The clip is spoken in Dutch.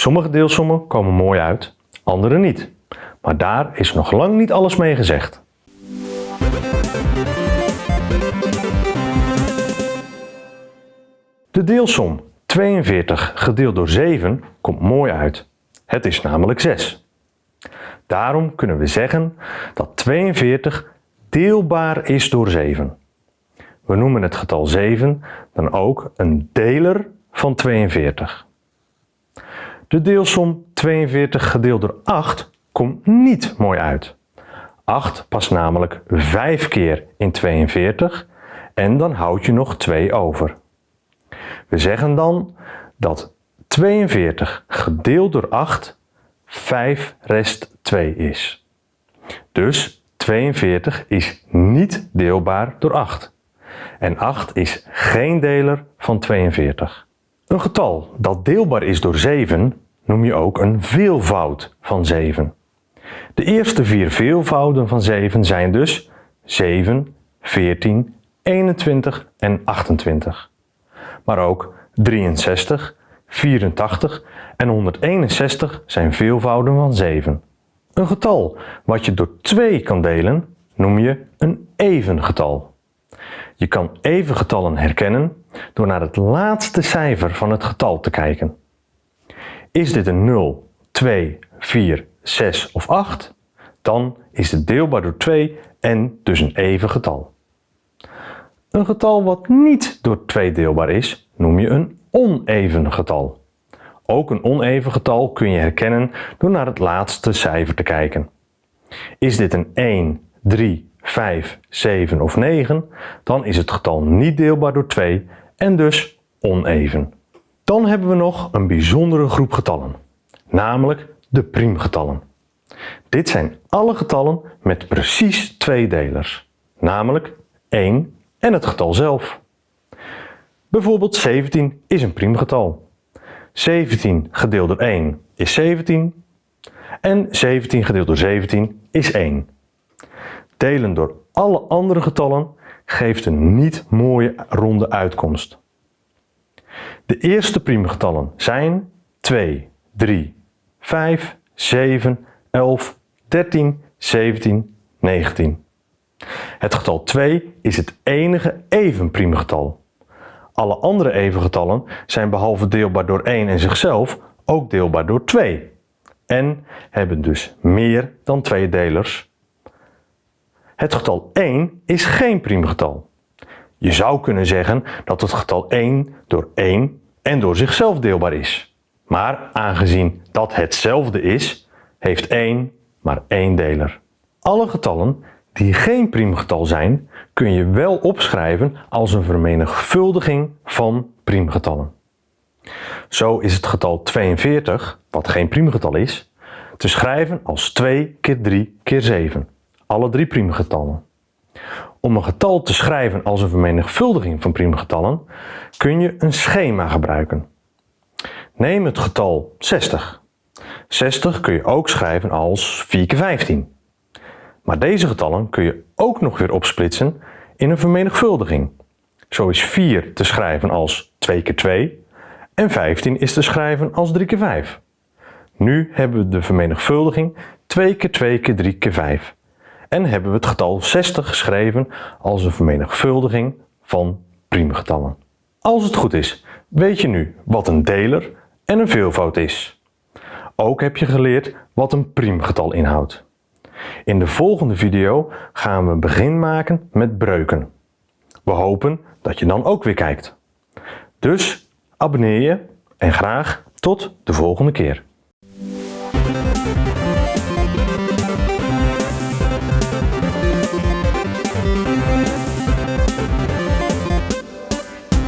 Sommige deelsommen komen mooi uit, andere niet. Maar daar is nog lang niet alles mee gezegd. De deelsom 42 gedeeld door 7 komt mooi uit. Het is namelijk 6. Daarom kunnen we zeggen dat 42 deelbaar is door 7. We noemen het getal 7 dan ook een deler van 42. De deelsom 42 gedeeld door 8 komt niet mooi uit. 8 past namelijk 5 keer in 42 en dan houd je nog 2 over. We zeggen dan dat 42 gedeeld door 8 5 rest 2 is. Dus 42 is niet deelbaar door 8. En 8 is geen deler van 42. Een getal dat deelbaar is door 7 noem je ook een veelvoud van 7. De eerste vier veelvouden van 7 zijn dus 7, 14, 21 en 28. Maar ook 63, 84 en 161 zijn veelvouden van 7. Een getal wat je door 2 kan delen noem je een even getal. Je kan even getallen herkennen door naar het laatste cijfer van het getal te kijken. Is dit een 0, 2, 4, 6 of 8? Dan is het deelbaar door 2 en dus een even getal. Een getal wat niet door 2 deelbaar is, noem je een oneven getal. Ook een oneven getal kun je herkennen door naar het laatste cijfer te kijken. Is dit een 1, 3, 5, 7 of 9, dan is het getal niet deelbaar door 2 en dus oneven. Dan hebben we nog een bijzondere groep getallen, namelijk de priemgetallen. Dit zijn alle getallen met precies twee delers, namelijk 1 en het getal zelf. Bijvoorbeeld 17 is een priemgetal. 17 gedeeld door 1 is 17 en 17 gedeeld door 17 is 1. Delen door alle andere getallen geeft een niet mooie ronde uitkomst. De eerste priemgetallen zijn 2, 3, 5, 7, 11, 13, 17, 19. Het getal 2 is het enige even priemgetal. Alle andere evengetallen zijn behalve deelbaar door 1 en zichzelf ook deelbaar door 2 en hebben dus meer dan twee delers. Het getal 1 is geen priemgetal. Je zou kunnen zeggen dat het getal 1 door 1 en door zichzelf deelbaar is. Maar aangezien dat hetzelfde is, heeft 1 maar één deler. Alle getallen die geen priemgetal zijn, kun je wel opschrijven als een vermenigvuldiging van priemgetallen. Zo is het getal 42, wat geen priemgetal is, te schrijven als 2 keer 3 keer 7, alle drie priemgetallen. Om een getal te schrijven als een vermenigvuldiging van priemgetallen kun je een schema gebruiken. Neem het getal 60. 60 kun je ook schrijven als 4 keer 15. Maar deze getallen kun je ook nog weer opsplitsen in een vermenigvuldiging. Zo is 4 te schrijven als 2 keer 2 en 15 is te schrijven als 3 keer 5. Nu hebben we de vermenigvuldiging 2 keer 2 keer 3 keer 5 en hebben we het getal 60 geschreven als een vermenigvuldiging van priemgetallen. Als het goed is, weet je nu wat een deler en een veelvoud is. Ook heb je geleerd wat een priemgetal inhoudt. In de volgende video gaan we een begin maken met breuken. We hopen dat je dan ook weer kijkt. Dus abonneer je en graag tot de volgende keer.